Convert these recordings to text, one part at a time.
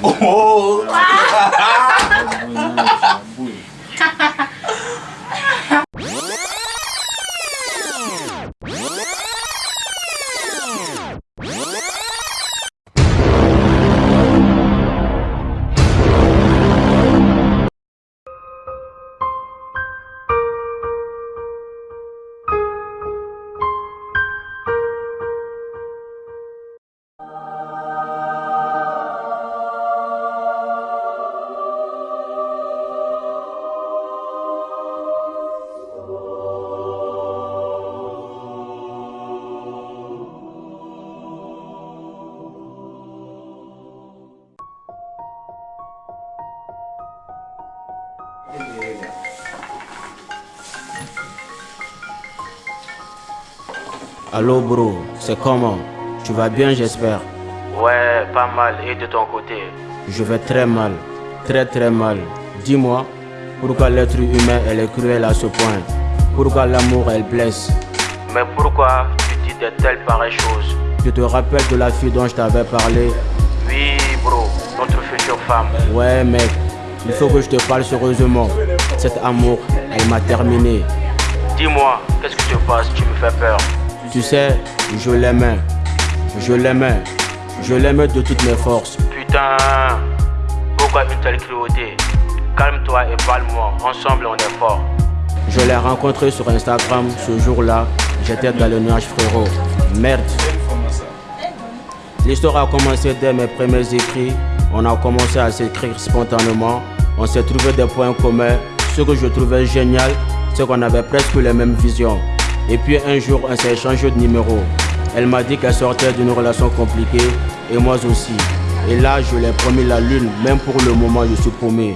哦，Allô bro, c'est comment? Tu vas bien j'espère Ouais, pas mal. Et de ton côté? Je vais très mal, très très mal. Dis-moi, pourquoi l'être humain elle est cruel à ce point? Pourquoi l'amour elle blesse? Mais pourquoi tu dis de telles pareilles choses? Tu te rappelles de la fille dont je t'avais parlé Oui, bro, notre future femme. Ouais mec, il faut que je te parle sérieusement. Cet amour, elle m'a terminé. Dis-moi, qu'est-ce que tu passes Tu me fais peur. Tu sais, je l'aimais. Je l'aimais. Je l'aimais de toutes mes forces. Putain, pourquoi une telle cruauté Calme-toi et parle-moi. Ensemble, on est fort. Je l'ai rencontré sur Instagram ce jour-là. J'étais dans le nuage frérot. Merde. L'histoire a commencé dès mes premiers écrits. On a commencé à s'écrire spontanément. On s'est trouvé des points communs. Ce que je trouvais génial, c'est qu'on avait presque les mêmes visions. Et puis un jour, on s'est échangé de numéro. Elle m'a dit qu'elle sortait d'une relation compliquée et moi aussi. Et là, je lui ai promis la lune, même pour le moment, je suis promis.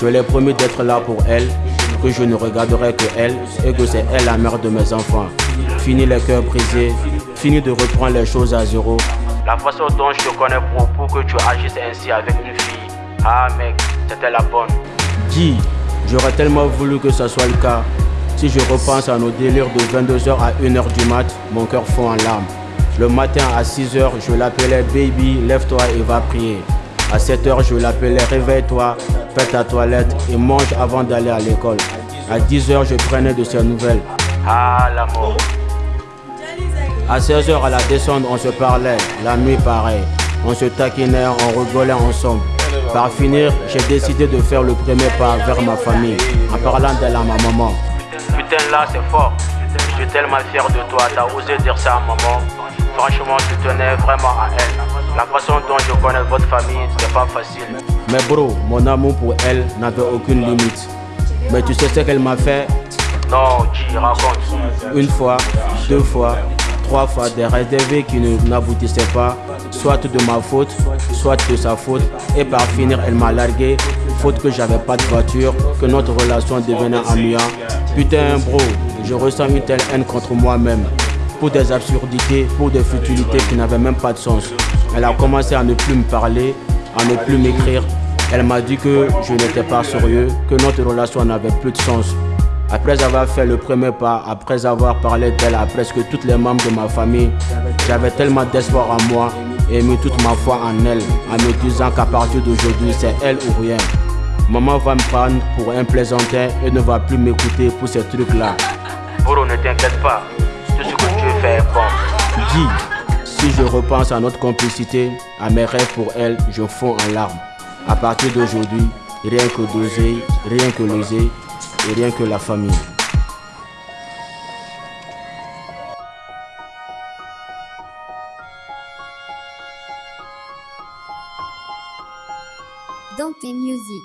Je lui ai promis d'être là pour elle, que je ne regarderai que elle et que c'est elle la mère de mes enfants. Fini les cœurs brisés, fini de reprendre les choses à zéro. La façon dont je te connais, pour que tu agisses ainsi avec une fille. Ah, mec, c'était la bonne. Dis, j'aurais tellement voulu que ce soit le cas. Si je repense à nos délires de 22h à 1h du mat, mon cœur fond en larmes. Le matin à 6h, je l'appelais baby, lève-toi et va prier. À 7h, je l'appelais réveille-toi, fais ta toilette et mange avant d'aller à l'école. À 10h, je prenais de ses nouvelles. Ah, l'amour. À 16h à la descente, on se parlait. La nuit, pareil. On se taquinait, on rigolait ensemble. Par finir, j'ai décidé de faire le premier pas vers ma famille en parlant d'elle à ma maman. Putain, là, c'est fort. Je suis tellement fier de toi. T'as osé dire ça à maman. Franchement, tu tenais vraiment à elle. La façon dont je connais votre famille, c'est pas facile. Mais bro, mon amour pour elle n'avait aucune limite. Mais tu sais ce qu'elle m'a fait? Non, tu raconte. Une fois, deux fois, trois fois des réservés qui n'aboutissaient pas, soit de ma faute, soit de sa faute, et par finir elle m'a largué, faute que j'avais pas de voiture, que notre relation devenait ennuyante. Putain bro, je ressens une telle haine contre moi-même, pour des absurdités, pour des futilités qui n'avaient même pas de sens. Elle a commencé à ne plus me parler, à ne plus m'écrire. Elle m'a dit que je n'étais pas sérieux, que notre relation n'avait plus de sens. Après avoir fait le premier pas, après avoir parlé d'elle à presque tous les membres de ma famille, j'avais tellement d'espoir en moi et mis toute ma foi en elle, en me disant qu'à partir d'aujourd'hui, c'est elle ou rien. Maman va me prendre pour un plaisantin et ne va plus m'écouter pour ces trucs-là. Bro, ne t'inquiète pas. Tout ce que tu fais est bon. Dis, si je repense à notre complicité, à mes rêves pour elle, je fonds en larmes. À partir d'aujourd'hui, rien que d'oser, rien que l'oser et rien que la famille. Dante Music.